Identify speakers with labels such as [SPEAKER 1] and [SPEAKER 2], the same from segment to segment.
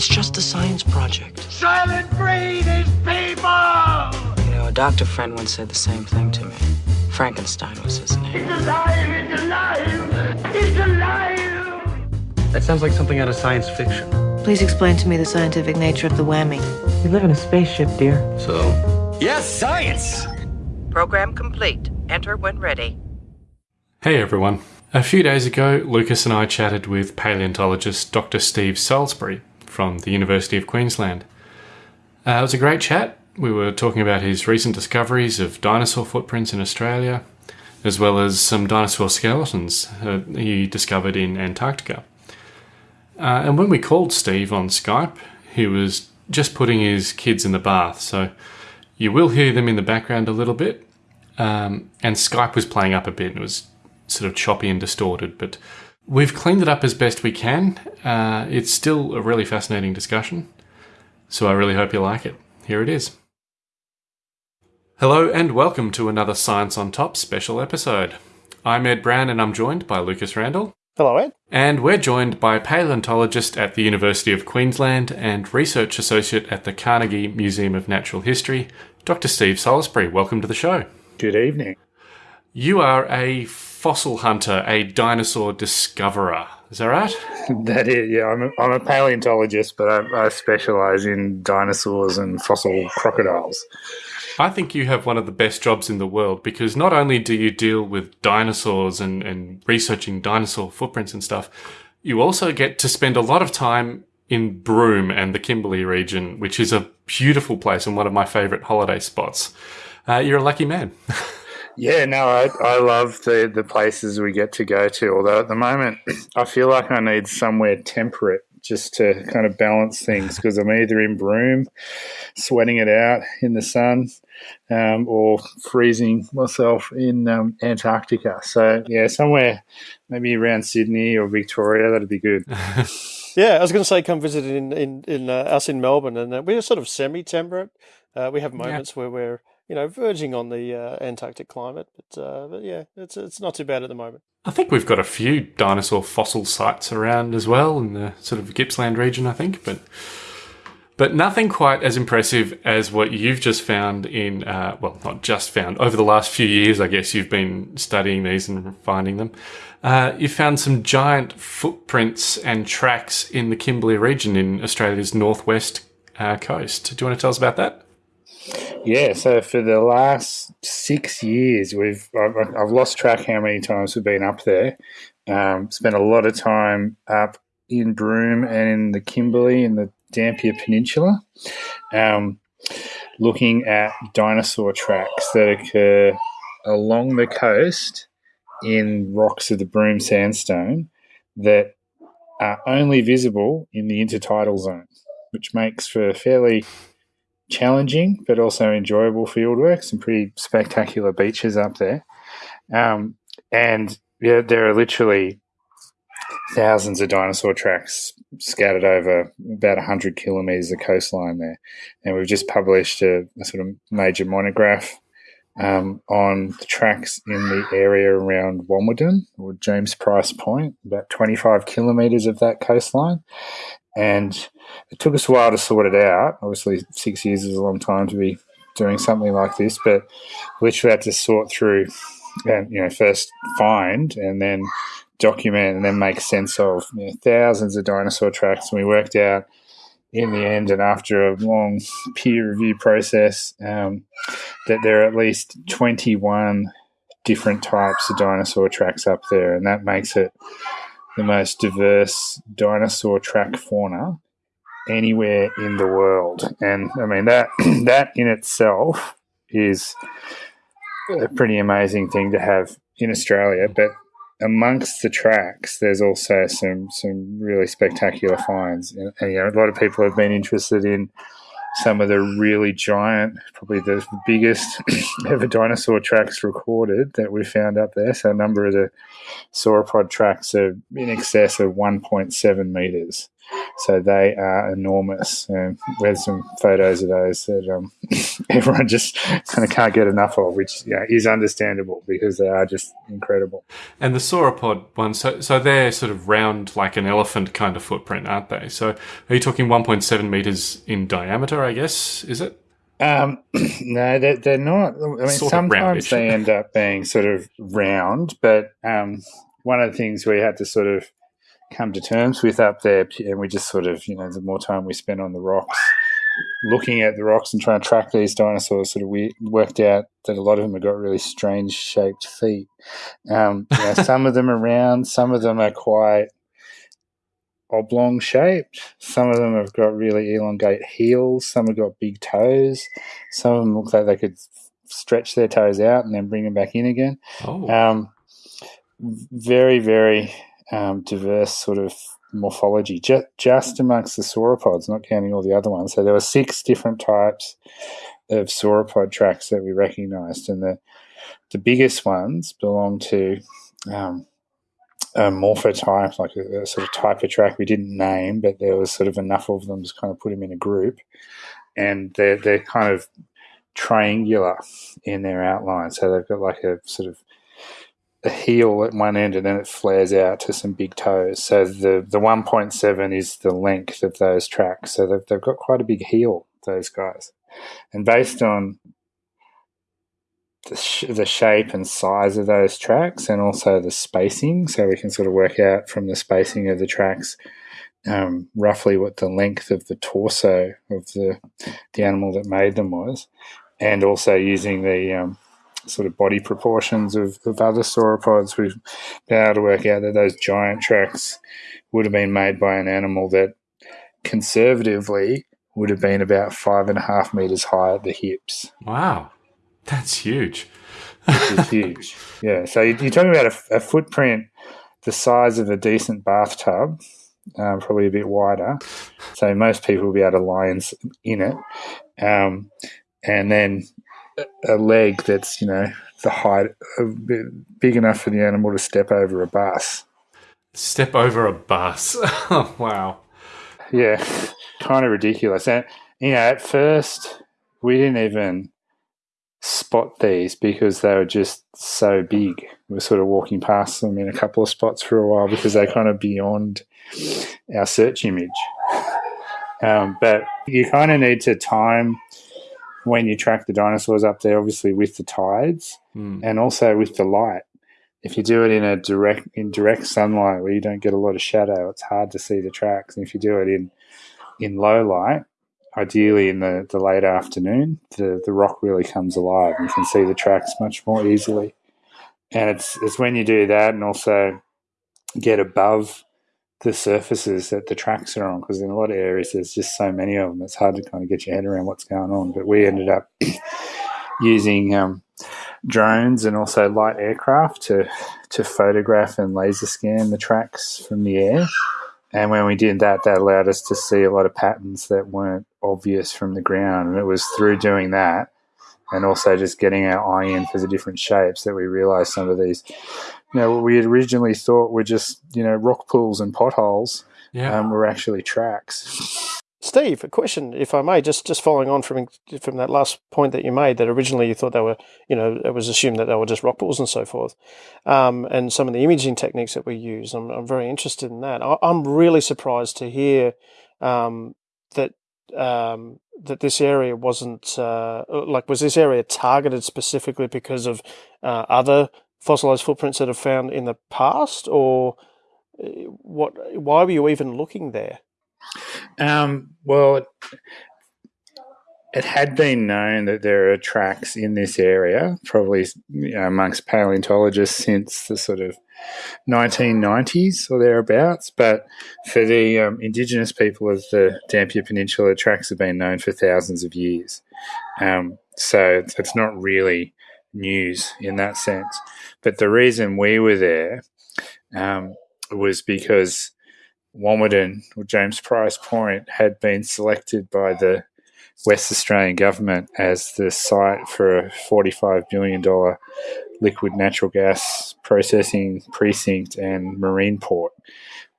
[SPEAKER 1] It's just a science project.
[SPEAKER 2] Soylent Green is people!
[SPEAKER 1] You know, a doctor friend once said the same thing to me. Frankenstein was his name.
[SPEAKER 2] It's alive! It's alive! It's alive!
[SPEAKER 3] That sounds like something out of science fiction.
[SPEAKER 4] Please explain to me the scientific nature of the whammy.
[SPEAKER 1] We live in a spaceship, dear.
[SPEAKER 3] So, yes, science!
[SPEAKER 5] Program complete. Enter when ready.
[SPEAKER 6] Hey everyone. A few days ago, Lucas and I chatted with paleontologist Dr. Steve Salisbury from the University of Queensland. Uh, it was a great chat. We were talking about his recent discoveries of dinosaur footprints in Australia, as well as some dinosaur skeletons uh, he discovered in Antarctica. Uh, and when we called Steve on Skype, he was just putting his kids in the bath, so you will hear them in the background a little bit. Um, and Skype was playing up a bit, it was sort of choppy and distorted, but we've cleaned it up as best we can. Uh, it's still a really fascinating discussion, so I really hope you like it. Here it is. Hello and welcome to another Science on Top special episode. I'm Ed Brown and I'm joined by Lucas Randall.
[SPEAKER 7] Hello, Ed.
[SPEAKER 6] And we're joined by paleontologist at the University of Queensland and research associate at the Carnegie Museum of Natural History, Dr. Steve Salisbury. Welcome to the show.
[SPEAKER 8] Good evening.
[SPEAKER 6] You are a fossil hunter, a dinosaur discoverer. Is that right?
[SPEAKER 8] that is, yeah. I'm a, I'm a paleontologist, but I, I specialize in dinosaurs and fossil crocodiles.
[SPEAKER 6] I think you have one of the best jobs in the world because not only do you deal with dinosaurs and, and researching dinosaur footprints and stuff, you also get to spend a lot of time in Broome and the Kimberley region, which is a beautiful place and one of my favorite holiday spots. Uh, you're a lucky man.
[SPEAKER 8] Yeah, no, I, I love the, the places we get to go to. Although at the moment, I feel like I need somewhere temperate just to kind of balance things because I'm either in Broome, sweating it out in the sun, um, or freezing myself in um, Antarctica. So, yeah, somewhere maybe around Sydney or Victoria, that'd be good.
[SPEAKER 7] yeah, I was going to say come visit in, in, in uh, us in Melbourne, and uh, we're sort of semi temperate. Uh, we have moments yeah. where we're you know, verging on the uh, Antarctic climate. But, uh, but yeah, it's it's not too bad at the moment.
[SPEAKER 6] I think we've got a few dinosaur fossil sites around as well in the sort of Gippsland region. I think, but but nothing quite as impressive as what you've just found in uh, well, not just found over the last few years. I guess you've been studying these and finding them. Uh, you found some giant footprints and tracks in the Kimberley region in Australia's northwest uh, coast. Do you want to tell us about that?
[SPEAKER 8] Yeah, so for the last six years, we've I've, I've lost track how many times we've been up there. Um, spent a lot of time up in Broome and in the Kimberley in the Dampier Peninsula, um, looking at dinosaur tracks that occur along the coast in rocks of the Broome Sandstone that are only visible in the intertidal zone, which makes for fairly challenging but also enjoyable fieldwork. Some pretty spectacular beaches up there, um, and yeah, there are literally thousands of dinosaur tracks scattered over about 100 kilometres of coastline there. And we've just published a, a sort of major monograph um, on the tracks in the area around Walmadany or James Price Point, about 25 kilometres of that coastline. And it took us a while to sort it out. Obviously, six years is a long time to be doing something like this, but we literally had to sort through and, you know, first find and then document and then make sense of you know, thousands of dinosaur tracks. And we worked out in the end, and after a long peer review process, um, that there are at least 21 different types of dinosaur tracks up there, and that makes it the most diverse dinosaur track fauna anywhere in the world. And I mean that that in itself is a pretty amazing thing to have in Australia. But amongst the tracks, there's also some some really spectacular finds. And, and you know, a lot of people have been interested in some of the really giant, probably the biggest ever dinosaur tracks recorded that we found up there. So a number of the sauropod tracks are in excess of 1.7 meters. So they are enormous. And we had some photos of those that um, everyone just kind of can't get enough of, which yeah, is understandable because they are just incredible.
[SPEAKER 6] And the sauropod ones, so, so they're sort of round like an elephant kind of footprint, aren't they? So are you talking 1.7 meters in diameter, I guess, is it?
[SPEAKER 8] Um, no, they're, they're not. I mean,
[SPEAKER 6] Sort
[SPEAKER 8] sometimes they end up being sort of round, but um, one of the things we had to sort of come to terms with up there, and we just sort of, you know, the more time we spent on the rocks, looking at the rocks and trying to track these dinosaurs, sort of we worked out that a lot of them have got really strange shaped feet. Um, you know, some of them are round, some of them are quite oblong shaped. Some of them have got really elongate heels. Some have got big toes. Some of them look like they could stretch their toes out and then bring them back in again.
[SPEAKER 6] Oh,
[SPEAKER 8] Um, very, very um, diverse sort of morphology, just, just amongst the sauropods, not counting all the other ones. So there were six different types of sauropod tracks that we recognised, and the the biggest ones belong to um, a morphotype, like a, a sort of type of track we didn't name, but there was sort of enough of them to kind of put them in a group, and they're they're kind of triangular in their outline. So they've got like a sort of a heel at one end and then it flares out to some big toes. So the, the 1.7 is the length of those tracks. So they've, they've got quite a big heel, those guys. And based on the, sh- the shape and size of those tracks and also the spacing, so we can sort of work out from the spacing of the tracks um, roughly what the length of the torso of the the animal that made them was, and also using the um, sort of body proportions of, of other sauropods, we've been able to work out that those giant tracks would have been made by an animal that conservatively would have been about five and a half meters high at the hips,
[SPEAKER 6] wow. That's huge.
[SPEAKER 8] is huge. Yeah, so you- you're talking about a, a footprint the size of a decent bathtub, um, probably a bit wider. So most people will be able to lie in, in it. Um, and then a- leg that's, you know, the height, bit big enough for the animal to step over a bus.
[SPEAKER 6] Step over a bus. Oh, wow.
[SPEAKER 8] Yeah, kind of ridiculous. And, you know, at first, we didn't even spot these because they were just so big. We were sort of walking past them in a couple of spots for a while because they're kind of beyond our search image. Um, but you kind of need to time when you track the dinosaurs up there, obviously with the tides
[SPEAKER 6] Hmm.
[SPEAKER 8] and also with the light. If you do it in a direct in direct sunlight where you don't get a lot of shadow, it's hard to see the tracks. And if you do it in in low light, ideally in the, the late afternoon, the, the rock really comes alive and you can see the tracks much more easily. And it's it's when you do that and also get above the surfaces that the tracks are on because in a lot of areas there's just so many of them it's hard to kind of get your head around what's going on. But we ended up using um, drones and also light aircraft to to photograph and laser scan the tracks from the air. And when we did that that allowed us to see a lot of patterns that weren't obvious from the ground. And it was through doing that and also just getting our eye in for the different shapes that we realized some of these you know what we had originally thought were just you know rock pools and potholes
[SPEAKER 6] Yeah.
[SPEAKER 8] um, were actually tracks
[SPEAKER 7] Steve, a question, if I may, just just following on from from that last point that you made, that originally you thought they were, you know, it was assumed that they were just rock pools and so forth, um, and some of the imaging techniques that we use. I'm, I'm very interested in that. I, I'm really surprised to hear um, that um, that this area wasn't uh, like was this area targeted specifically because of uh, other fossilized footprints that have found in the past, or uh, what? Why were you even looking there?
[SPEAKER 8] Um, well, it, had been known that there are tracks in this area, probably you know, amongst paleontologists since the sort of 1990s or thereabouts. But for the um, indigenous people of the Dampier Peninsula, tracks have been known for thousands of years. Um, so it's, not really news in that sense. But the reason we were there um, was because Walmadany or James Price Point had been selected by the West Australian government as the site for a $45 billion liquid natural gas processing precinct and marine port,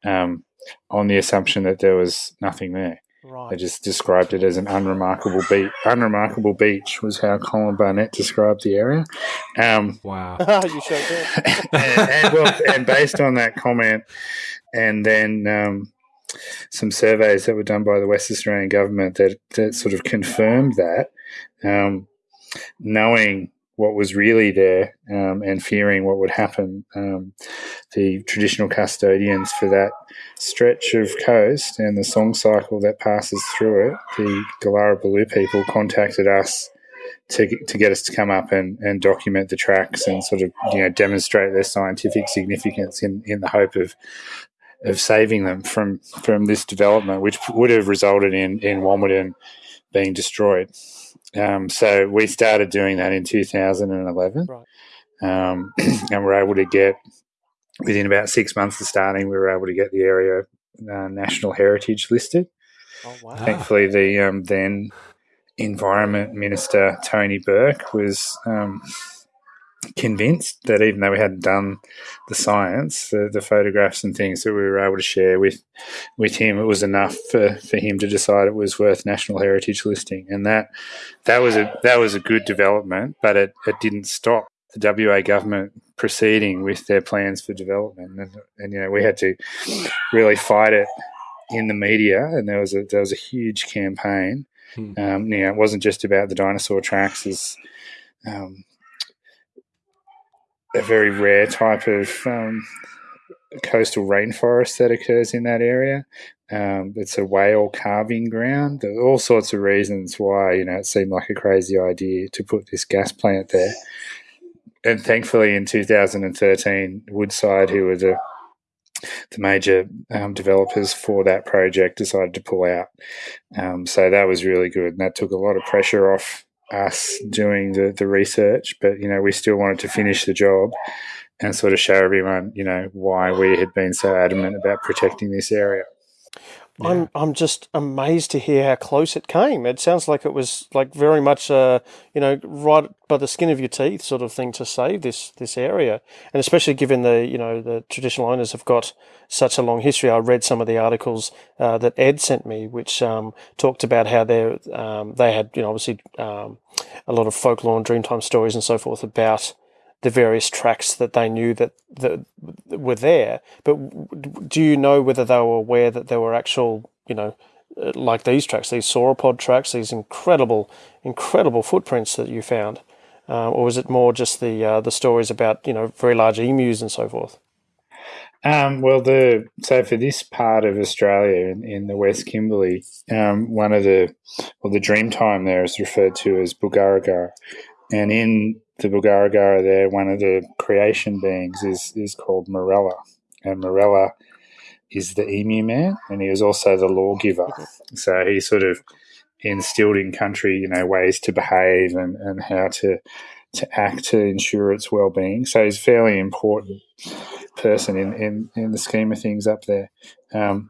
[SPEAKER 8] um, on the assumption that there was nothing there.
[SPEAKER 7] Right.
[SPEAKER 8] They just described it as an unremarkable beach. Unremarkable beach was how Colin Barnett described the area. Um,
[SPEAKER 6] Wow.
[SPEAKER 7] you showed that.
[SPEAKER 8] and, and, well, and based on that comment, and then um, some surveys that were done by the West Australian government that, that sort of confirmed that, um, knowing what was really there um, and fearing what would happen, um, the traditional custodians for that stretch of coast and the song cycle that passes through it, the Galara people contacted us to, to get us to come up and, and document the tracks and sort of you know demonstrate their scientific significance in, in the hope of of saving them from from this development, which would have resulted in in Walmadany being destroyed. Um, so we started doing that in 2011,
[SPEAKER 7] Right.
[SPEAKER 8] um, and we're able to get within about six months of starting, we were able to get the area uh, national heritage listed.
[SPEAKER 7] Oh wow.
[SPEAKER 8] Thankfully, the um, then Environment Minister Tony Burke was um, convinced that even though we hadn't done the science, the, the photographs and things that we were able to share with with him, it was enough for, for him to decide it was worth national heritage listing, and that that was a that was a good development, but it, it didn't stop the WA government proceeding with their plans for development, and, and you know we had to really fight it in the media, and there was a there was a huge campaign.
[SPEAKER 6] Hmm.
[SPEAKER 8] Um, you know, it wasn't just about the dinosaur tracks as um, a very rare type of um, coastal rainforest that occurs in that area. Um, it's a whale calving ground. There are all sorts of reasons why you know it seemed like a crazy idea to put this gas plant there. And thankfully, in 2013, Woodside, who were the the major um, developers for that project, decided to pull out. Um, so that was really good, and that took a lot of pressure off us doing the, the research, but you know, we still wanted to finish the job and sort of show everyone, you know, why we had been so adamant about protecting this area.
[SPEAKER 7] I'm I'm just amazed to hear how close it came. It sounds like it was like very much uh you know right by the skin of your teeth sort of thing to save this this area, and especially given the you know the traditional owners have got such a long history. I read some of the articles uh, that Ed sent me, which um, talked about how they um, they had you know obviously um, a lot of folklore and Dreamtime stories and so forth about the various tracks that they knew that, that were there. But do you know whether they were aware that there were actual, you know, uh, like these tracks, these sauropod tracks, these incredible, incredible footprints that you found, uh, or was it more just the uh, the stories about you know very large emus and so forth?
[SPEAKER 8] Um, well, the so for this part of Australia in, in the West Kimberley, um, one of the well, the Dreamtime there is referred to as Bugarrigarra, and in the Bugarrigarra there, one of the creation beings is is called Marala, and Marala is the emu man, and he was also the lawgiver. So he sort of instilled in country, you know, ways to behave and, and how to to act to ensure its well being. So he's a fairly important person in, in, in the scheme of things up there. Um,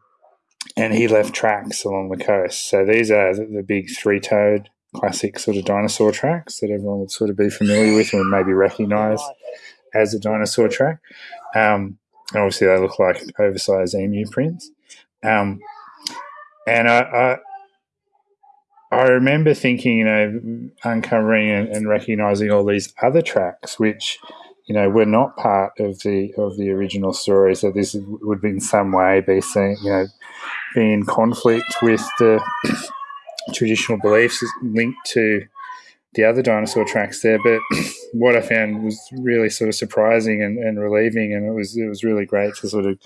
[SPEAKER 8] and he left tracks along the coast. So these are the, the big three toed classic sort of dinosaur tracks that everyone would sort of be familiar with and maybe recognise as a dinosaur track. Um, and obviously, they look like oversized emu prints. Um, and I, I I remember thinking, you know, uncovering and, and recognizing all these other tracks, which, you know, were not part of the of the original story. So this would in some way be seen, you know, be in conflict with the traditional beliefs linked to the other dinosaur tracks there. But what I found was really sort of surprising and, and relieving, and it was it was really great to sort of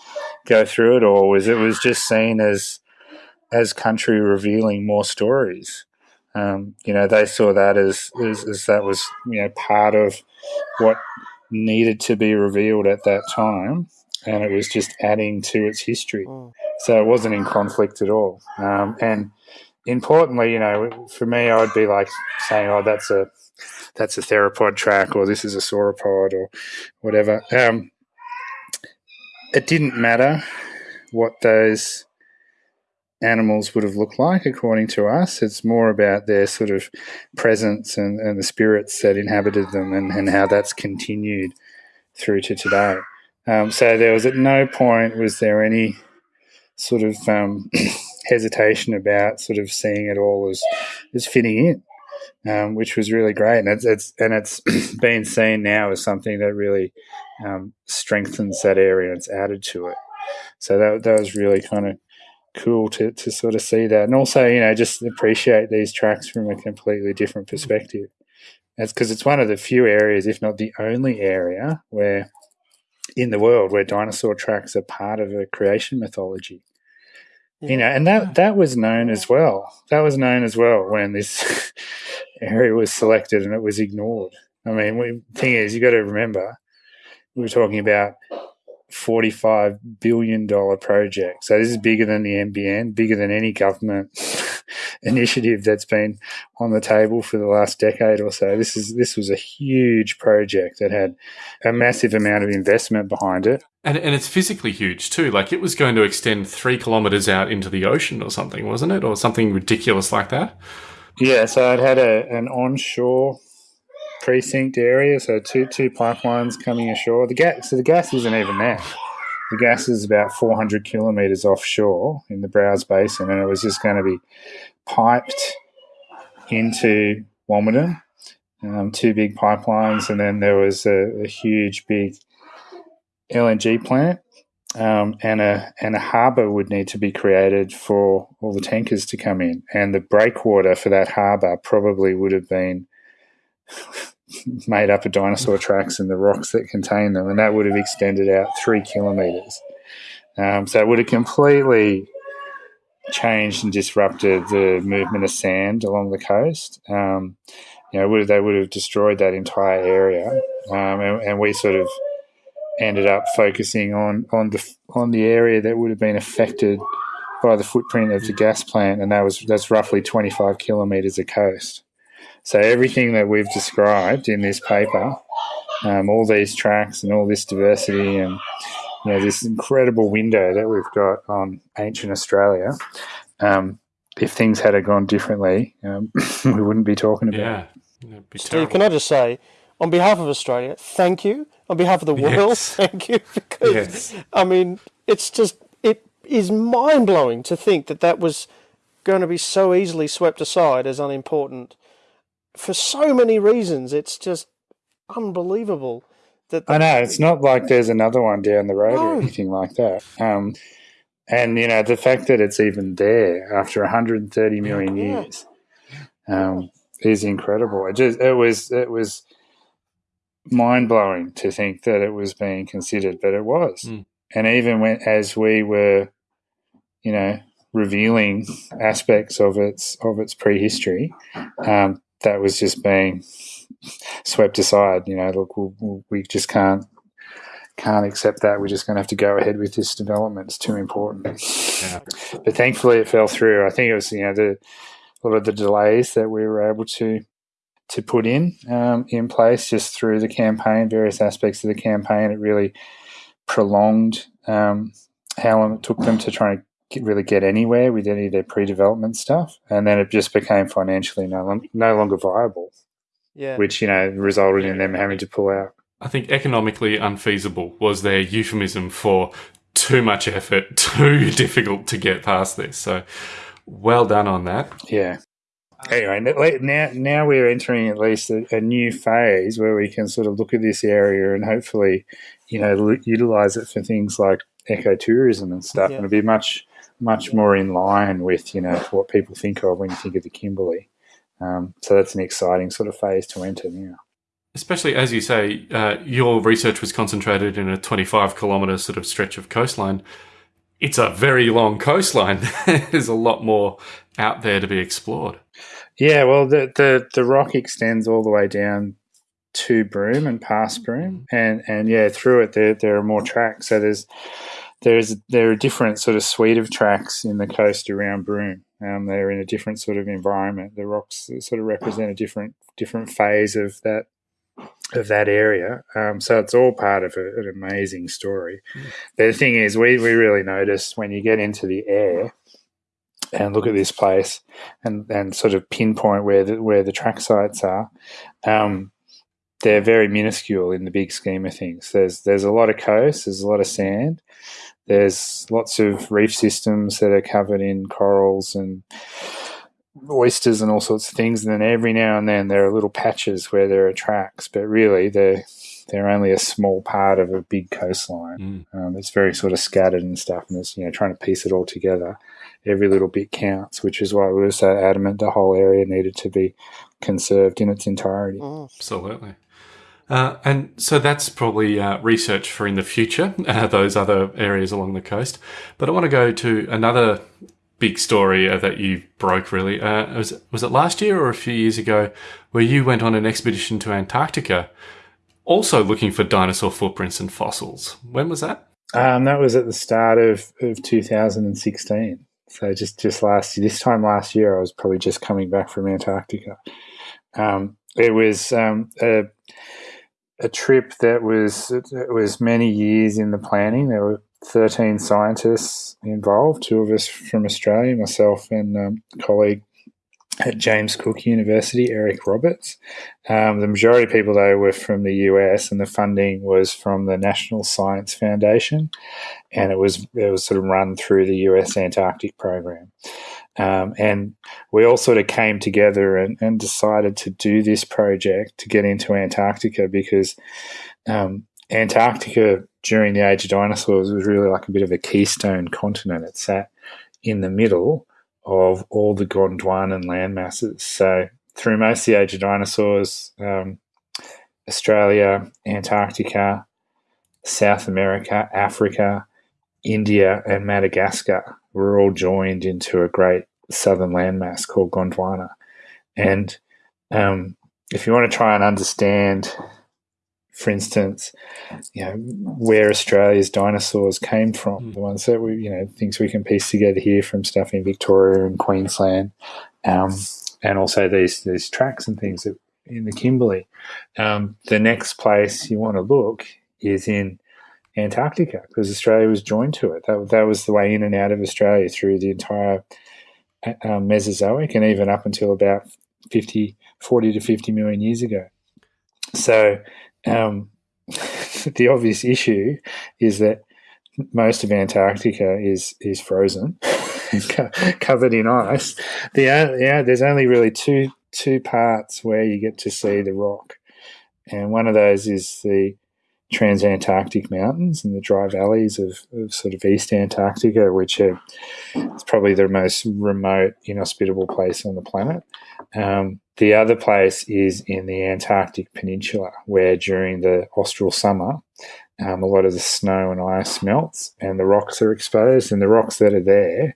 [SPEAKER 8] go through it all. Was it was just seen as as country revealing more stories. Um, you know, they saw that as, as, as that was you know part of what needed to be revealed at that time, and it was just adding to its history. So it wasn't in conflict at all. Um, and importantly, you know, for me, I'd be like saying, "Oh, that's a that's a theropod track," or "This is a sauropod," or whatever. Um, it didn't matter what those animals would have looked like according to us. It's more about their sort of presence and, and the spirits that inhabited them and, and how that's continued through to today. Um, so there was at no point was there any sort of um, hesitation about sort of seeing it all as as fitting in. Um, which was really great, and it's, it's and it's been seen now as something that really um, strengthens that area and it's added to it. So that that was really kind of cool to, to sort of see that, and also you know just appreciate these tracks from a completely different perspective. That's because it's one of the few areas, if not the only area, where in the world where dinosaur tracks are part of a creation mythology. Yeah. You know, and that that was known as well. That was known as well when this area was selected and it was ignored. I mean, the thing is, you've got to remember, we were talking about $45 billion project. So this is bigger than the NBN, bigger than any government initiative that's been on the table for the last decade or so. This is this was a huge project that had a massive amount of investment behind it.
[SPEAKER 6] And, and it's physically huge too. Like it was going to extend three kilometers out into the ocean or something, wasn't it? Or something ridiculous like that.
[SPEAKER 8] Yeah, so it had a, an onshore precinct area, so two two pipelines coming ashore. The gas, so the gas isn't even there. The gas is about 400 kilometres offshore in the Browse Basin, and it was just going to be piped into Walmadany, um, two big pipelines, and then there was a, a huge big LNG plant um, and a and a harbour would need to be created for all the tankers to come in, and the breakwater for that harbour probably would have been made up of dinosaur tracks and the rocks that contain them, and that would have extended out three kilometres. Um, so it would have completely changed and disrupted the movement of sand along the coast. Um, you know, would have, they would have destroyed that entire area, um, and, and, we sort of ended up focusing on on the on the area that would have been affected by the footprint of the gas plant, and that was that's roughly twenty five kilometres of coast. So everything that we've described in this paper, um, all these tracks and all this diversity and you know this incredible window that we've got on ancient Australia. Um, if things had gone differently, um, we wouldn't be talking about
[SPEAKER 6] yeah.
[SPEAKER 8] it.
[SPEAKER 7] Steve, terrible. can I just say, on behalf of Australia, thank you. On behalf of the world, yes. thank you. Because yes. I mean, it's just it is mind blowing to think that that was going to be so easily swept aside as unimportant for so many reasons. It's just unbelievable. That
[SPEAKER 8] I know it's not like there's another one down the road no. or anything like that. Um, and you know the fact that it's even there after 130 million yeah. years um, is incredible. It just it was it was mind blowing to think that it was being considered, but it was. Mm. And even when as we were, you know, revealing aspects of its of its prehistory, um, that was just being swept aside. You know, look, we, we just can't can't accept that. We're just going to have to go ahead with this development. It's too important. Yeah. But thankfully, it fell through. I think it was you know the a lot of the delays that we were able to to put in um, in place just through the campaign, various aspects of the campaign. It really prolonged um, how long it took them to try and really get anywhere with any of their pre-development stuff, and then it just became financially no, no longer viable.
[SPEAKER 7] Yeah.
[SPEAKER 8] Which you know resulted in them having to pull out.
[SPEAKER 6] I think economically unfeasible was their euphemism for too much effort, too difficult to get past this. So, well done on that.
[SPEAKER 8] Yeah. Anyway, now now we're entering at least a, a, new phase where we can sort of look at this area and hopefully, you know, utilize it for things like ecotourism and stuff, yeah. and it'll be much much more in line with you know what people think of when you think of the Kimberley. Um, so that's an exciting sort of phase to enter now.
[SPEAKER 6] Especially as you say, uh, your research was concentrated in a 25 kilometre sort of stretch of coastline. It's a very long coastline. There's a lot more out there to be explored.
[SPEAKER 8] Yeah, well, the, the, the rock extends all the way down to Broome and past Broome, and and yeah, through it there there are more tracks. So there's there's there are different sort of suite of tracks in the coast around Broome. Um, they're in a different sort of environment. The rocks sort of represent a different different phase of that of that area. Um, so it's all part of a, an amazing story. The thing is, we, we really notice when you get into the air and look at this place and, and sort of pinpoint where the, where the track sites are, um, they're very minuscule in the big scheme of things. There's there's a lot of coast, there's a lot of sand, there's lots of reef systems that are covered in corals and oysters and all sorts of things. And then every now and then there are little patches where there are tracks, but really they're they're only a small part of a big coastline.
[SPEAKER 6] Mm.
[SPEAKER 8] Um, it's very sort of scattered and stuff, and it's you know trying to piece it all together. Every little bit counts, which is why we were so adamant the whole area needed to be conserved in its entirety.
[SPEAKER 6] Absolutely. Uh, and so that's probably uh, research for in the future, uh, those other areas along the coast. But I want to go to another big story uh, that you broke really. Uh, was, was it last year or a few years ago where you went on an expedition to Antarctica, also looking for dinosaur footprints and fossils? When was that?
[SPEAKER 8] Um, that was at the start of, of 2016. So just, just last this time last year, I was probably just coming back from Antarctica. Um, it was um, a, a trip that was it was many years in the planning. There were 13 scientists involved, two of us from Australia, myself and um, a colleague at James Cook University, Eric Roberts. Um, the majority of people, though, were from the US, and the funding was from the National Science Foundation, and it was it was sort of run through the US Antarctic program. Um, and we all sort of came together and, and, decided to do this project to get into Antarctica because um, Antarctica during the age of dinosaurs was really like a bit of a keystone continent. It sat in the middle of all the Gondwanan land masses. So through most of the age of dinosaurs, um, Australia, Antarctica, South America, Africa, India, and Madagascar were all joined into a great southern landmass called Gondwana. And um, if you want to try and understand for instance, you know, where Australia's dinosaurs came from, mm. the ones that we, you know, things we can piece together here from stuff in Victoria and Queensland, um, and also these these tracks and things that in the Kimberley. Um, the next place you want to look is in Antarctica because Australia was joined to it. That, that was the way in and out of Australia through the entire um, Mesozoic and even up until about 50, 40 to 50 million years ago. So um, the obvious issue is that most of Antarctica is is frozen, covered in ice. The yeah, there's only really two two parts where you get to see the rock, and one of those is the Transantarctic Mountains and the dry valleys of, of sort of East Antarctica, which are it's probably the most remote, inhospitable place on the planet. Um, the other place is in the Antarctic Peninsula, where during the austral summer, um, a lot of the snow and ice melts and the rocks are exposed. And the rocks that are there,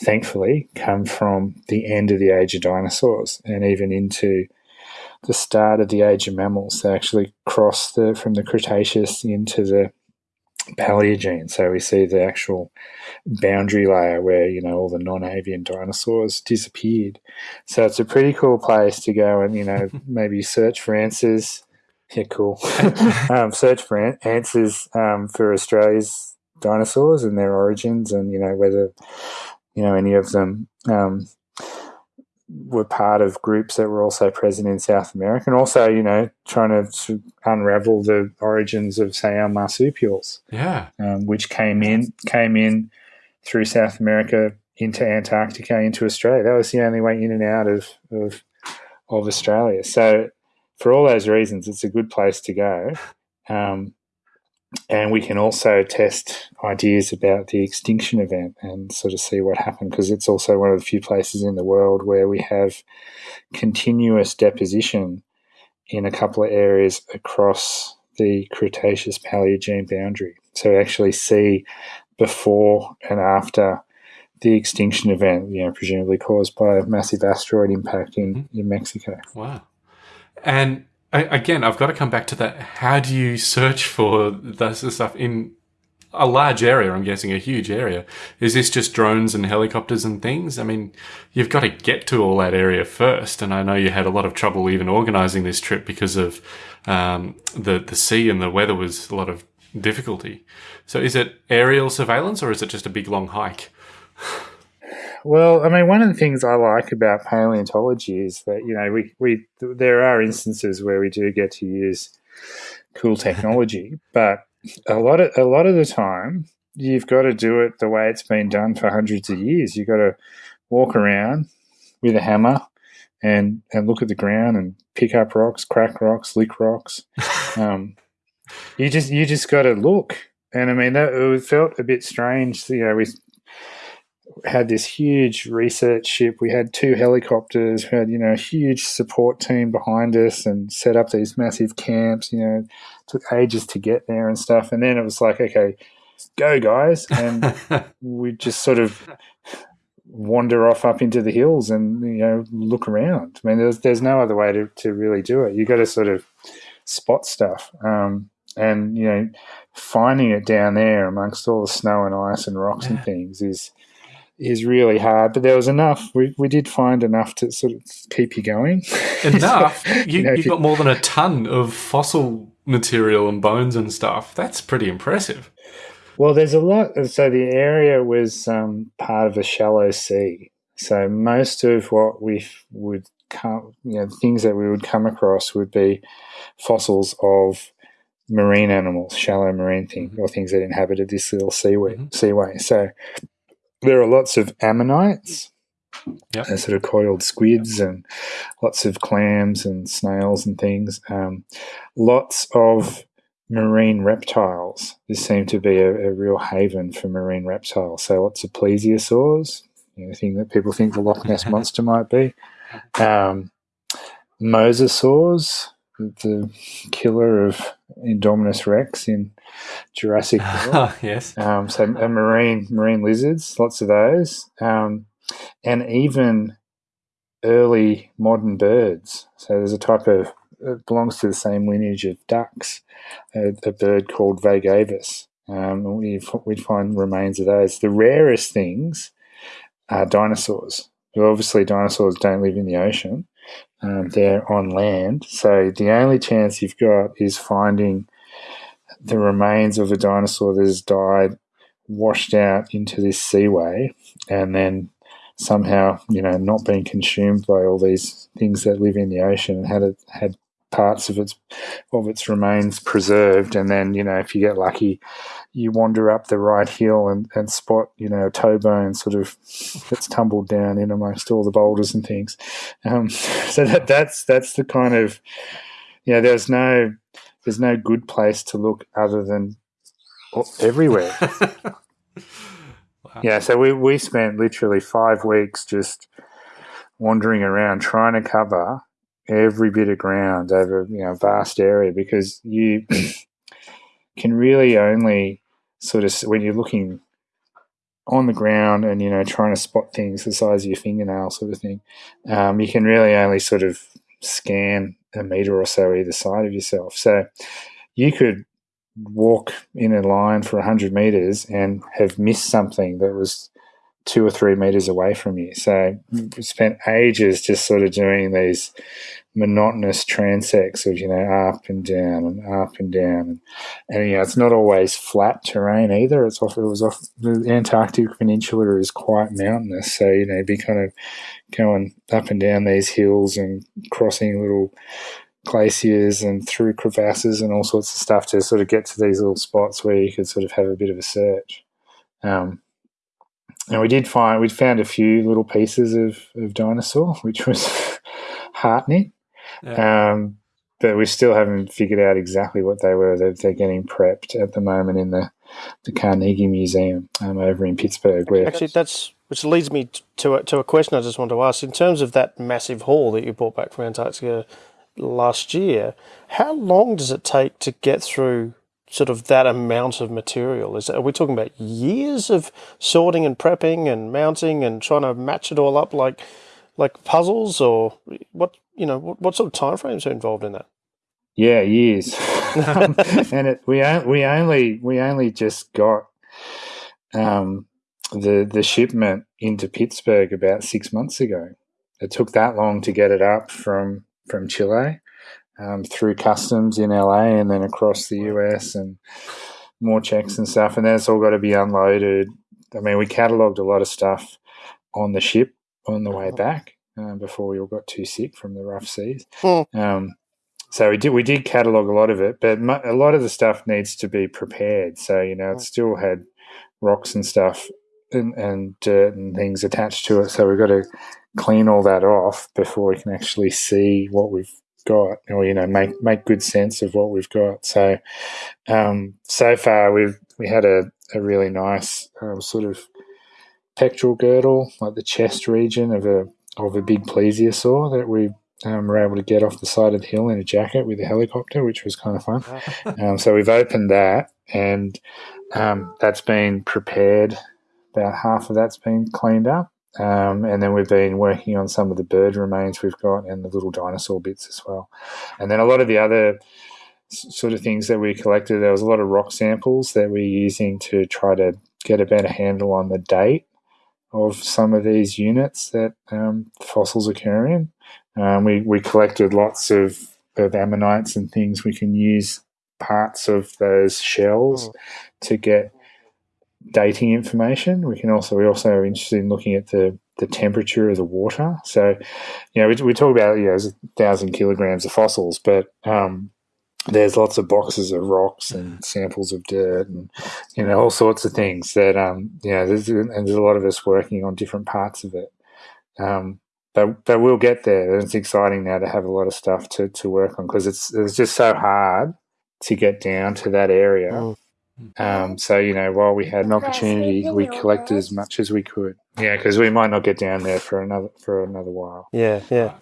[SPEAKER 8] thankfully, come from the end of the age of dinosaurs and even into the start of the age of mammals. They actually cross the, from the Cretaceous into the Paleogene. So we see the actual boundary layer where, you know, all the non avian dinosaurs disappeared. So it's a pretty cool place to go and, you know, maybe search for answers. Yeah, cool. um, search for an- answers um, for Australia's dinosaurs and their origins and, you know, whether, you know, any of them um, were part of groups that were also present in South America, and also, you know, trying to unravel the origins of, say, our marsupials.
[SPEAKER 6] Yeah,
[SPEAKER 8] um, which came in came in through South America into Antarctica into Australia. That was the only way in and out of of, of Australia. So, for all those reasons, it's a good place to go. Um, and we can also test ideas about the extinction event and sort of see what happened because it's also one of the few places in the world where we have continuous deposition in a couple of areas across the Cretaceous Paleogene boundary. So we actually see before and after the extinction event, you know, presumably caused by a massive asteroid impact in, mm-hmm. in Mexico.
[SPEAKER 6] Wow. And again, I've got to come back to that. How do you search for this stuff in a large area? I'm guessing a huge area. Is this just drones and helicopters and things? I mean, you've got to get to all that area first. And I know you had a lot of trouble even organizing this trip because of um, the the sea and the weather was a lot of difficulty. So, is it aerial surveillance or is it just a big long hike?
[SPEAKER 8] Well, I mean, one of the things I like about paleontology is that you know we we there are instances where we do get to use cool technology, but a lot of a lot of the time you've got to do it the way it's been done for hundreds of years. You've got to walk around with a hammer and and look at the ground and pick up rocks, crack rocks, lick rocks. Um, you just you just got to look, and I mean that it felt a bit strange. You know, we had this huge research ship. We had two helicopters. We had you know a huge support team behind us and set up these massive camps. You know, took ages to get there and stuff. And then it was like, okay, go guys, and we just sort of wander off up into the hills and you know look around. I mean, there's there's no other way to, to really do it. You got to sort of spot stuff, um, and you know, finding it down there amongst all the snow and ice and rocks yeah. and things is is really hard. But there was enough. We we did find enough to sort of keep you going.
[SPEAKER 6] Enough. you, you know, you've got more than a ton of fossil material and bones and stuff. That's pretty impressive.
[SPEAKER 8] Well, there's a lot. So the area was um, part of a shallow sea. So most of what we would come, you know, things that we would come across would be fossils of marine animals, shallow marine things, or things that inhabited this little seaway. Mm-hmm. Seaway. So there are lots of ammonites, yep. sort of coiled squids, and lots of clams and snails and things. Um, lots of marine reptiles. This seemed to be a, a, real haven for marine reptiles. So lots of plesiosaurs, you know, thing that people think the Loch Ness monster might be. Um, mosasaurs, the killer of Indominus Rex in Jurassic
[SPEAKER 6] World. yes.
[SPEAKER 8] Um, so marine marine lizards, lots of those, um, and even early modern birds. So there's a type of it belongs to the same lineage of ducks, a, a bird called Vegavis. Um, we we find remains of those. The rarest things are dinosaurs. Obviously, dinosaurs don't live in the ocean; um, they're on land. So the only chance you've got is finding the remains of a dinosaur that has died, washed out into this seaway, and then somehow, you know, not being consumed by all these things that live in the ocean and had it, had parts of its of its remains preserved. And then you know if you get lucky you wander up the right hill and, and spot you know a toe bone sort of that's tumbled down in amongst all the boulders and things. Um, so that that's that's the kind of you know there's no there's no good place to look other than everywhere. Wow. yeah so we we spent literally five weeks just wandering around trying to cover every bit of ground over you know vast area because you can really only sort of when you're looking on the ground and you know trying to spot things the size of your fingernail sort of thing um, you can really only sort of scan a meter or so either side of yourself. So you could walk in a line for 100 meters and have missed something that was two or three meters away from you. So we spent ages just sort of doing these monotonous transects of, you know, up and down and up and down. And, and you know, it's not always flat terrain either. It's off, it was off, the Antarctic Peninsula is quite mountainous. So, you know, be kind of going up and down these hills and crossing little glaciers and through crevasses and all sorts of stuff to sort of get to these little spots where you could sort of have a bit of a search. Um, and we did find we'd found a few little pieces of, of dinosaur, which was heartening. Yeah. Um, but we still haven't figured out exactly what they were. They're, they're getting prepped at the moment in the, the Carnegie Museum um, over in Pittsburgh. Where
[SPEAKER 7] actually, that's which leads me to a, to a question I just want to ask. In terms of that massive haul that you brought back from Antarctica last year, how long does it take to get through sort of that amount of material? Is are we talking about years of sorting and prepping and mounting and trying to match it all up like like puzzles, or what you know what, what sort of timeframes are involved in that?
[SPEAKER 8] Yeah, years. and it, we we only we only just got um, the the shipment into Pittsburgh about six months ago. It took that long to get it up from from Chile um, through customs in LA and then across the US and more checks and stuff. And that's all got to be unloaded. I mean, we catalogued a lot of stuff on the ship on the way back um, before we all got too sick from the rough seas. Hmm. Um, so we did we did catalog a lot of it, but a lot of the stuff needs to be prepared. So you know, it still had rocks and stuff and, and dirt and things attached to it. So we've got to clean all that off before we can actually see what we've got, or you know, make make good sense of what we've got. So, um, so far we've we had a, a really nice um, sort of pectoral girdle, like the chest region of a of a big plesiosaur that we um, were able to get off the side of the hill in a jacket with a helicopter, which was kind of fun. um, so we've opened that, and um, that's been prepared. About half of that's been cleaned up, um, and then we've been working on some of the bird remains we've got and the little dinosaur bits as well. And then a lot of the other sort of things that we collected, there was a lot of rock samples that we're using to try to get a better handle on the date of some of these units that um, fossils occur in. Um, we, we collected lots of, of ammonites and things we can use parts of those shells to get dating information. We can also we also interested in looking at the the temperature of the water. So, you know, we, we talk about you know, a thousand kilograms of fossils, but um, there's lots of boxes of rocks and samples of dirt and you know all sorts of things that um you know there's, and there's a lot of us working on different parts of it. Um, but but we'll get there. And it's exciting now to have a lot of stuff to, to work on because it's it's just so hard to get down to that area.
[SPEAKER 7] Mm.
[SPEAKER 8] Um, so you know, while we had an opportunity, we collected as much as we could. Yeah, because we might not get down there for another for another while.
[SPEAKER 7] Yeah, yeah.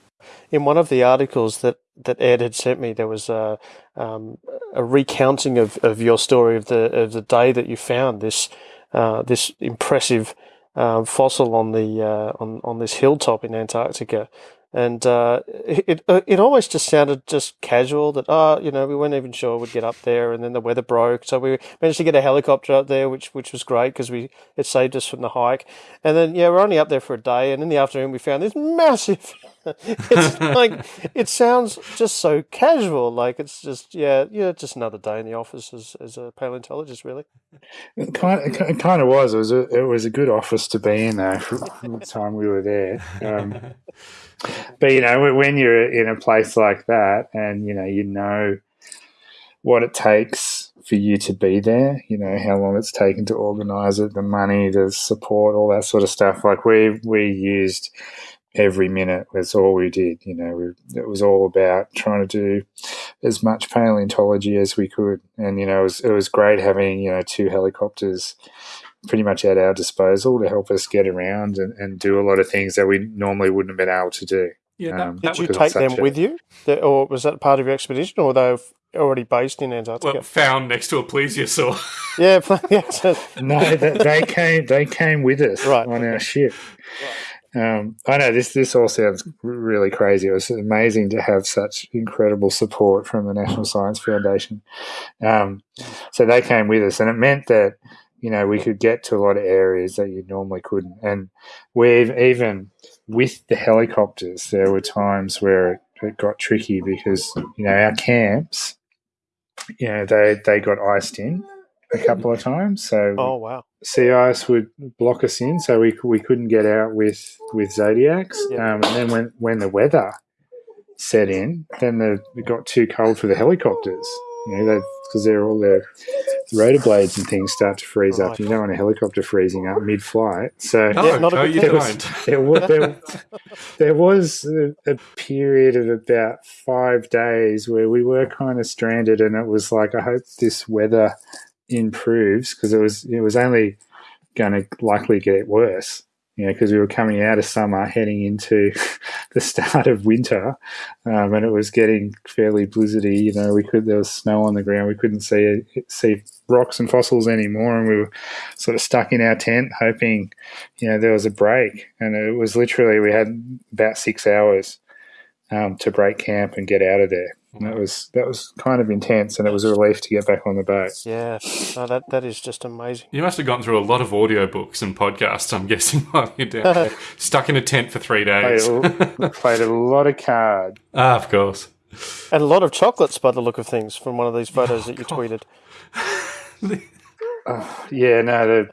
[SPEAKER 7] In one of the articles that, that Ed had sent me, there was a, um, a recounting of, of your story of the of the day that you found this uh, this impressive um, fossil on the uh, on on this hilltop in Antarctica, and uh, it it almost just sounded just casual that oh you know we weren't even sure we'd get up there, and then the weather broke, so we managed to get a helicopter up there, which which was great because we it saved us from the hike, and then yeah we're only up there for a day, and in the afternoon we found this massive. it's like it sounds just so casual, like it's just yeah yeah just another day in the office as as a paleontologist, really.
[SPEAKER 8] It kind of, it kind of was. It was a it was a good office to be in though for the time we were there. Um, but you know, when you're in a place like that, and you know, you know what it takes for you to be there. You know how long it's taken to organise it, the money, the support, all that sort of stuff. Like we we used every minute. was all we did. You know, we, it was all about trying to do as much paleontology as we could, and you know, it was it was great having you know two helicopters pretty much at our disposal to help us get around and, and do a lot of things that we normally wouldn't have been able to do.
[SPEAKER 6] Yeah, that,
[SPEAKER 8] Um,
[SPEAKER 7] Did you take them
[SPEAKER 8] a-
[SPEAKER 7] with you, Th- or was that part of your expedition, or they were already based in Antarctica?
[SPEAKER 6] well, found next to a plesiosaur.
[SPEAKER 7] yeah, yeah. so-
[SPEAKER 8] no, they, they came. They came with us
[SPEAKER 7] Right,
[SPEAKER 8] on our ship. Um, I know this. This all sounds really crazy. It was amazing to have such incredible support from the National Science Foundation. Um, so they came with us, and it meant that you know we could get to a lot of areas that you normally couldn't. And we've even with the helicopters, there were times where it, it got tricky because you know our camps, you know they they got iced in a couple of times. So
[SPEAKER 7] oh wow.
[SPEAKER 8] Sea ice would block us in, so we we couldn't get out with with zodiacs.
[SPEAKER 7] Yeah.
[SPEAKER 8] Um, and then when when the weather set in, then the, it got too cold for the helicopters. You know, because they're all their rotor blades and things start to freeze up. You don't want a helicopter freezing up mid flight. So
[SPEAKER 6] No,
[SPEAKER 7] Yeah, not a
[SPEAKER 6] no,
[SPEAKER 7] good
[SPEAKER 6] you don't.
[SPEAKER 8] there was there, there was a, a period of about five days where we were kind of stranded, and it was like I hope this weather improves because it was it was only going to likely get worse. You know, because we were coming out of summer, heading into the start of winter, um, and it was getting fairly blizzardy. You know, we could there was snow on the ground. We couldn't see see rocks and fossils anymore, and we were sort of stuck in our tent, hoping, you know, there was a break. And it was literally we had about six hours um, to break camp and get out of there. And that was that was kind of intense, and it was a relief to get back on the boat.
[SPEAKER 7] Yeah, no, that that is just amazing.
[SPEAKER 6] You must have gone through a lot of audiobooks and podcasts, I'm guessing, while you're down there. Stuck in a tent for three days.
[SPEAKER 8] a, played a lot of card.
[SPEAKER 6] ah, of course.
[SPEAKER 7] And a lot of chocolates by the look of things from one of these photos that you tweeted.
[SPEAKER 8] Yeah, no, the,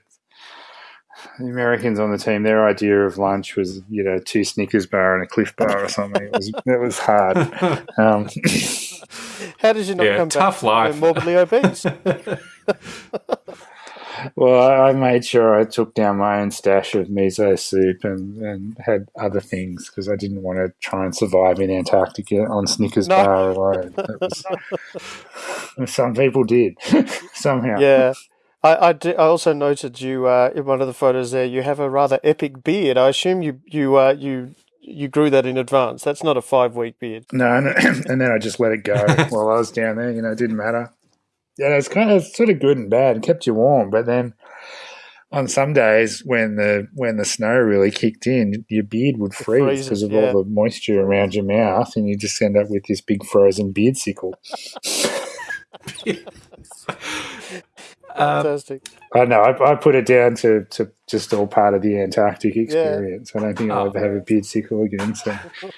[SPEAKER 8] the Americans on the team, their idea of lunch was, you know, two Snickers bar and a Clif bar or something. It was it was hard. Um,
[SPEAKER 7] How did you not
[SPEAKER 6] Yeah,
[SPEAKER 7] come
[SPEAKER 6] tough
[SPEAKER 7] back
[SPEAKER 6] life.
[SPEAKER 7] morbidly obese?
[SPEAKER 8] well, I, I made sure I took down my own stash of miso soup and, and had other things because I didn't want to try and survive in Antarctica on Snickers
[SPEAKER 7] No.
[SPEAKER 8] bar alone. Was- some people did somehow.
[SPEAKER 7] Yeah. I, I, di- I also noted you uh, in one of the photos there. You have a rather epic beard. I assume you you uh, you you grew that in advance. That's not a five week beard.
[SPEAKER 8] No, and, and then I just let it go while I was down there. You know, it didn't matter. Yeah, it's kind of sort of good and bad. It kept you warm, but then on some days when the when the snow really kicked in, your beard would freeze because of
[SPEAKER 7] yeah.
[SPEAKER 8] all the moisture around your mouth, and you just end up with this big frozen beard sickle.
[SPEAKER 7] Fantastic.
[SPEAKER 8] I know. I, I put it down to, to just all part of the Antarctic experience. I don't think I'll ever have a beard sickle again. So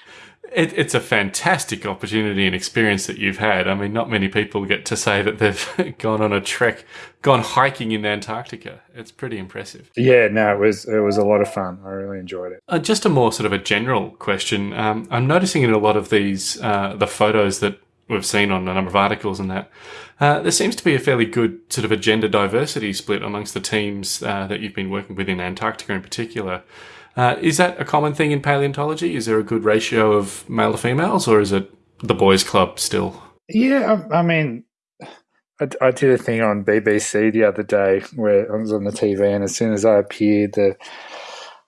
[SPEAKER 6] It, it's a fantastic opportunity and experience that you've had. I mean, not many people get to say that they've gone on a trek, gone hiking in Antarctica. It's pretty impressive.
[SPEAKER 8] yeah, no, it was it was a lot of fun. I really enjoyed it.
[SPEAKER 6] Uh, just a more sort of a general question. Um, I'm noticing in a lot of these, uh, the photos that we've seen on a number of articles and that, uh, there seems to be a fairly good sort of a gender diversity split amongst the teams uh, that you've been working with in Antarctica in particular. Uh, is that a common thing in paleontology? Is there a good ratio of male to females, or is it the boys' club still?
[SPEAKER 8] Yeah, I, I mean, I, I did a thing on BBC the other day where I was on the TV, and as soon as I appeared, the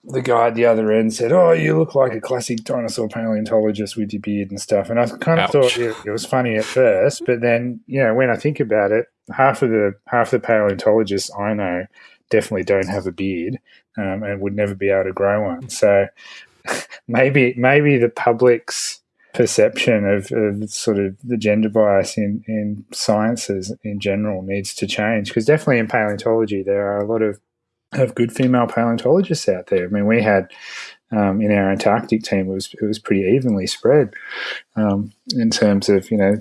[SPEAKER 8] the guy at the other end said, "Oh, you look like a classic dinosaur paleontologist with your beard and stuff." And I kind of
[SPEAKER 6] Ouch.
[SPEAKER 8] thought it, it was funny at first, but then you know, when I think about it, half of the half the paleontologists I know definitely don't have a beard um, and would never be able to grow one. So maybe maybe the public's perception of, of sort of the gender bias in, in sciences in general needs to change because definitely in paleontology there are a lot of of good female paleontologists out there. I mean, we had um, in our Antarctic team it was it was pretty evenly spread um, in terms of you know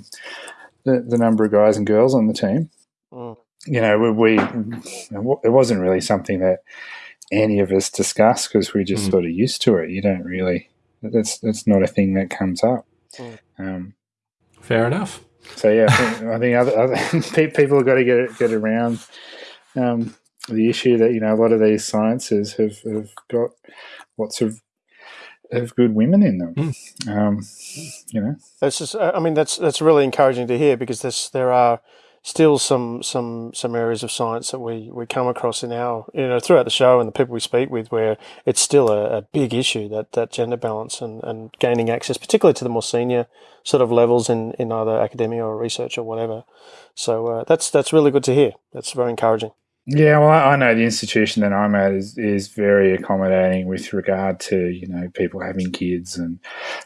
[SPEAKER 8] the, the number of guys and girls on the team.
[SPEAKER 7] Mm.
[SPEAKER 8] You know, we, we it wasn't really something that any of us discussed because we're just
[SPEAKER 6] Mm.
[SPEAKER 8] sort of used to it. You don't really that's that's not a thing that comes up.
[SPEAKER 7] Mm.
[SPEAKER 8] Um,
[SPEAKER 6] Fair enough.
[SPEAKER 8] so yeah, I think, I think other, other people have got to get get around um, the issue that you know a lot of these sciences have, have got lots of of good women in them. Um, you know,
[SPEAKER 7] That's just. I mean, that's that's really encouraging to hear because there's there are still some some some areas of science that we we come across in our you know throughout the show and the people we speak with where it's still a, a big issue that that gender balance and and gaining access, particularly to the more senior sort of levels in in either academia or research or whatever. So uh, that's that's really good to hear. That's very encouraging.
[SPEAKER 8] Yeah, well, I know the institution that I'm at is, is very accommodating with regard to you know people having kids and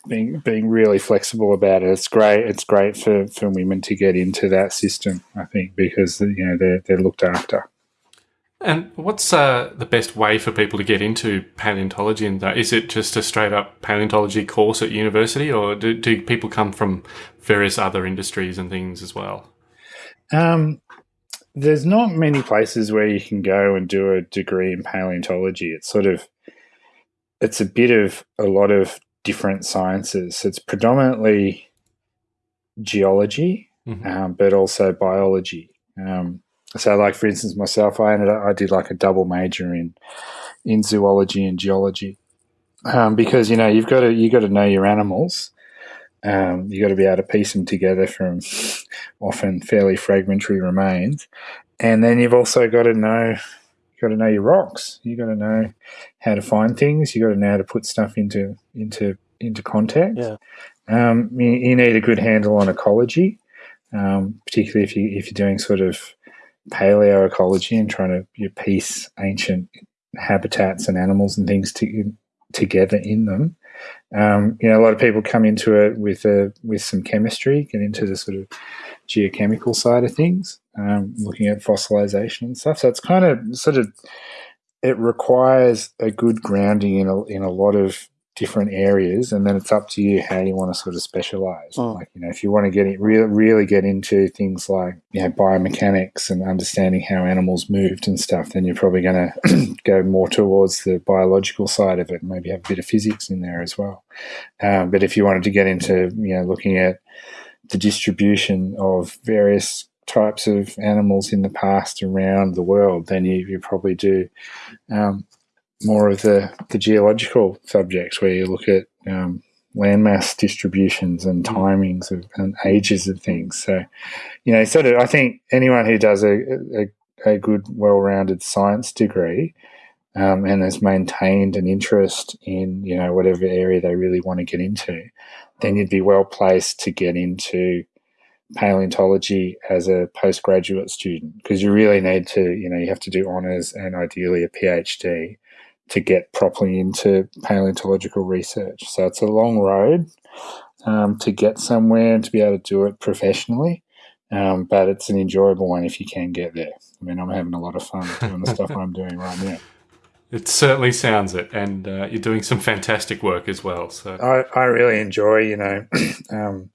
[SPEAKER 8] being being really flexible about it. It's great. It's great for, for women to get into that system. I think because you know they're they're looked after.
[SPEAKER 6] And what's uh, the best way for people to get into paleontology? And that is it just a straight up paleontology course at university, or do, do people come from various other industries and things as well?
[SPEAKER 8] Um, there's not many places where you can go and do a degree in paleontology. It's sort of it's a bit of a lot of different sciences. It's predominantly geology,
[SPEAKER 6] Mhm.
[SPEAKER 8] um, but also biology. Um, so, like for instance, myself, I ended up I did like a double major in in zoology and geology um, because you know you've got to you got to know your animals. Um, you got to be able to piece them together from often fairly fragmentary remains, and then you've also got to know got to know your rocks. You got to know how to find things. You got to know how to put stuff into into into context.
[SPEAKER 7] Yeah.
[SPEAKER 8] Um, you, you need a good handle on ecology, um, particularly if you if you're doing sort of paleoecology and trying to you piece ancient habitats and animals and things to, together in them. Um, you know, a lot of people come into it with a, with some chemistry, get into the sort of geochemical side of things, um, looking at fossilization and stuff. So it's kind of sort of it requires a good grounding in a, in a lot of different areas, and then it's up to you how you want to sort of specialize.
[SPEAKER 7] Mm.
[SPEAKER 8] Like you know, if you want to get it really really get into things like you know biomechanics and understanding how animals moved and stuff, then you're probably going to go more towards the biological side of it. And maybe have a bit of physics in there as well. Um, but if you wanted to get into you know looking at the distribution of various types of animals in the past around the world then you, you probably do um, more of the, the geological subjects where you look at um, landmass distributions and mm. timings of, and ages of things. So, you know, sort of, I think anyone who does a, a, a good, well rounded science degree um, and has maintained an interest in, you know, whatever area they really want to get into, then you'd be well placed to get into paleontology as a postgraduate student because you really need to, you know, you have to do honours and ideally a PhD to get properly into paleontological research. So it's a long road um, to get somewhere and to be able to do it professionally. Um, but it's an enjoyable one if you can get there. I mean, I'm having a lot of fun doing the stuff I'm doing right now.
[SPEAKER 6] It certainly sounds it, and uh, you're doing some fantastic work as well. So
[SPEAKER 8] I, I really enjoy, you know, um,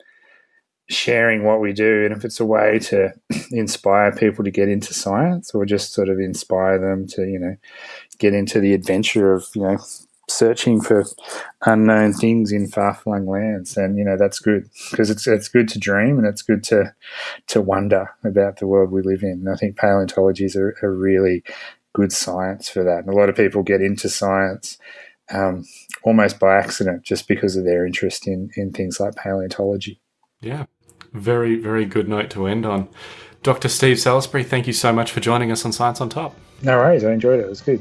[SPEAKER 8] sharing what we do, and if it's a way to inspire people to get into science, or just sort of inspire them to, you know, get into the adventure of, you know, searching for unknown things in far-flung lands, and you know that's good because it's it's good to dream and it's good to to wonder about the world we live in. And I think paleontology is a, a really good science for that. And a lot of people get into science um, almost by accident just because of their interest in in things like paleontology.
[SPEAKER 6] Yeah, very very good note to end on. Dr. Steve Salisbury, thank you so much for joining us on Science on Top.
[SPEAKER 8] No worries, I enjoyed it. It was good.